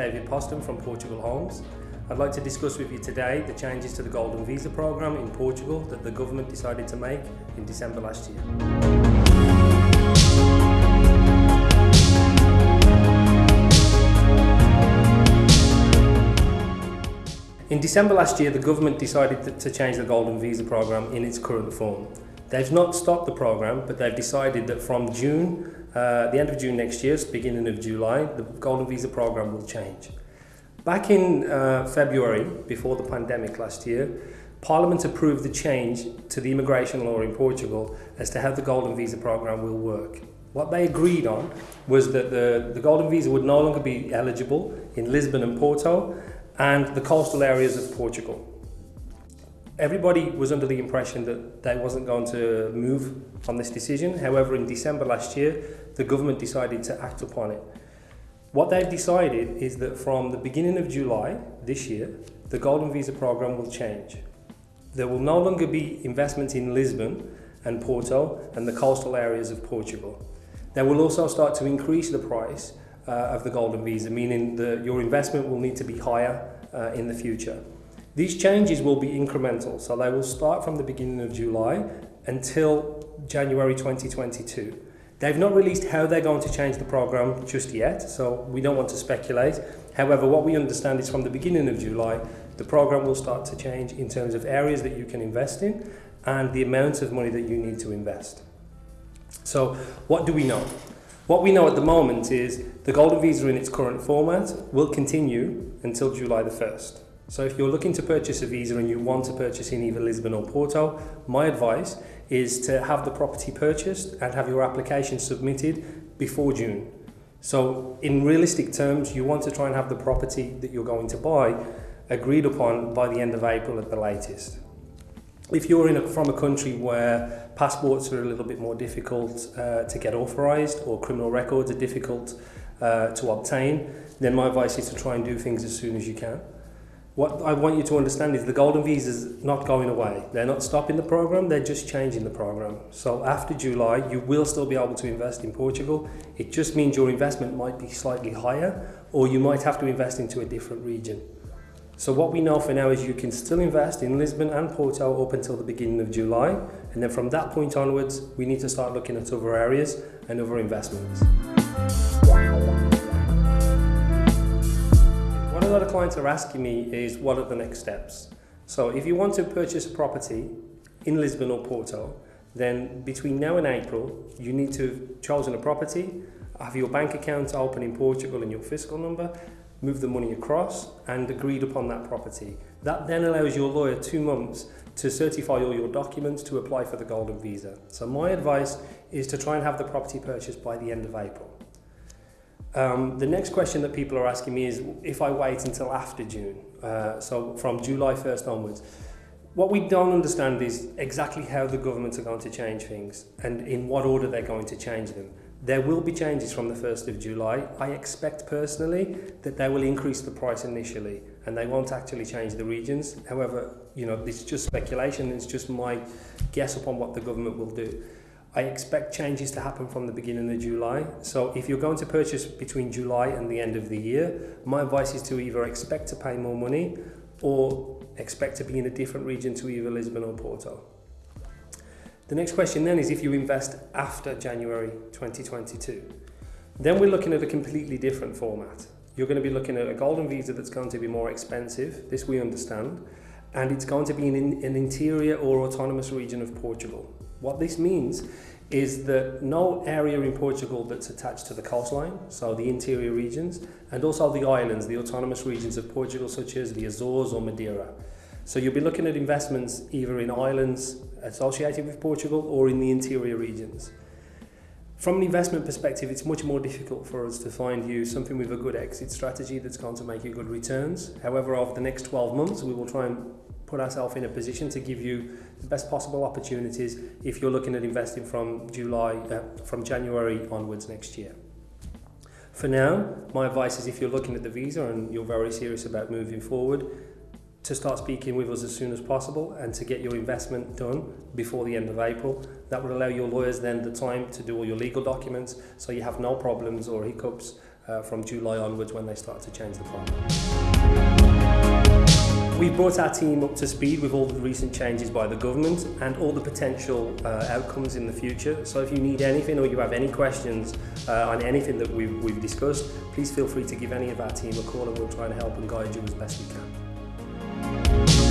David Poston from Portugal Homes. I'd like to discuss with you today the changes to the Golden Visa Programme in Portugal that the government decided to make in December last year. In December last year, the government decided to change the Golden Visa Programme in its current form. They've not stopped the programme, but they've decided that from June, uh, the end of June next year, beginning of July, the Golden Visa programme will change. Back in uh, February, before the pandemic last year, Parliament approved the change to the immigration law in Portugal as to how the Golden Visa programme will work. What they agreed on was that the, the Golden Visa would no longer be eligible in Lisbon and Porto and the coastal areas of Portugal everybody was under the impression that they wasn't going to move on this decision. However, in December last year, the government decided to act upon it. What they've decided is that from the beginning of July this year, the Golden Visa program will change. There will no longer be investment in Lisbon and Porto and the coastal areas of Portugal. They will also start to increase the price uh, of the Golden Visa, meaning that your investment will need to be higher uh, in the future. These changes will be incremental, so they will start from the beginning of July until January 2022. They've not released how they're going to change the program just yet, so we don't want to speculate. However, what we understand is from the beginning of July, the program will start to change in terms of areas that you can invest in and the amount of money that you need to invest. So what do we know? What we know at the moment is the Golden Visa in its current format will continue until July the 1st. So if you're looking to purchase a visa and you want to purchase in either Lisbon or Porto, my advice is to have the property purchased and have your application submitted before June. So in realistic terms, you want to try and have the property that you're going to buy agreed upon by the end of April at the latest. If you're in a, from a country where passports are a little bit more difficult uh, to get authorised or criminal records are difficult uh, to obtain, then my advice is to try and do things as soon as you can. What I want you to understand is the Golden Visa is not going away. They're not stopping the program, they're just changing the program. So after July, you will still be able to invest in Portugal. It just means your investment might be slightly higher or you might have to invest into a different region. So what we know for now is you can still invest in Lisbon and Porto up until the beginning of July. And then from that point onwards, we need to start looking at other areas and other investments. A lot of clients are asking me is what are the next steps? So if you want to purchase a property in Lisbon or Porto, then between now and April, you need to have chosen a property, have your bank account open in Portugal and your fiscal number, move the money across and agreed upon that property. That then allows your lawyer two months to certify all your documents to apply for the golden visa. So my advice is to try and have the property purchased by the end of April. Um, the next question that people are asking me is if I wait until after June, uh, so from July 1st onwards. What we don't understand is exactly how the governments are going to change things and in what order they're going to change them. There will be changes from the 1st of July. I expect personally that they will increase the price initially and they won't actually change the regions. However, you know, it's just speculation, it's just my guess upon what the government will do. I expect changes to happen from the beginning of July. So if you're going to purchase between July and the end of the year, my advice is to either expect to pay more money or expect to be in a different region to either Lisbon or Porto. The next question then is if you invest after January 2022. Then we're looking at a completely different format. You're going to be looking at a golden visa that's going to be more expensive, this we understand, and it's going to be in an interior or autonomous region of Portugal. What this means is that no area in Portugal that's attached to the coastline, so the interior regions, and also the islands, the autonomous regions of Portugal, such as the Azores or Madeira. So you'll be looking at investments either in islands associated with Portugal or in the interior regions. From an investment perspective, it's much more difficult for us to find you something with a good exit strategy that's going to make you good returns. However, over the next 12 months, we will try and put ourselves in a position to give you the best possible opportunities if you're looking at investing from July, uh, from January onwards next year. For now, my advice is if you're looking at the visa and you're very serious about moving forward, to start speaking with us as soon as possible and to get your investment done before the end of April. That would allow your lawyers then the time to do all your legal documents so you have no problems or hiccups uh, from July onwards when they start to change the program. We've brought our team up to speed with all the recent changes by the government and all the potential uh, outcomes in the future. So if you need anything or you have any questions uh, on anything that we've, we've discussed, please feel free to give any of our team a call and we'll try and help and guide you as best we can.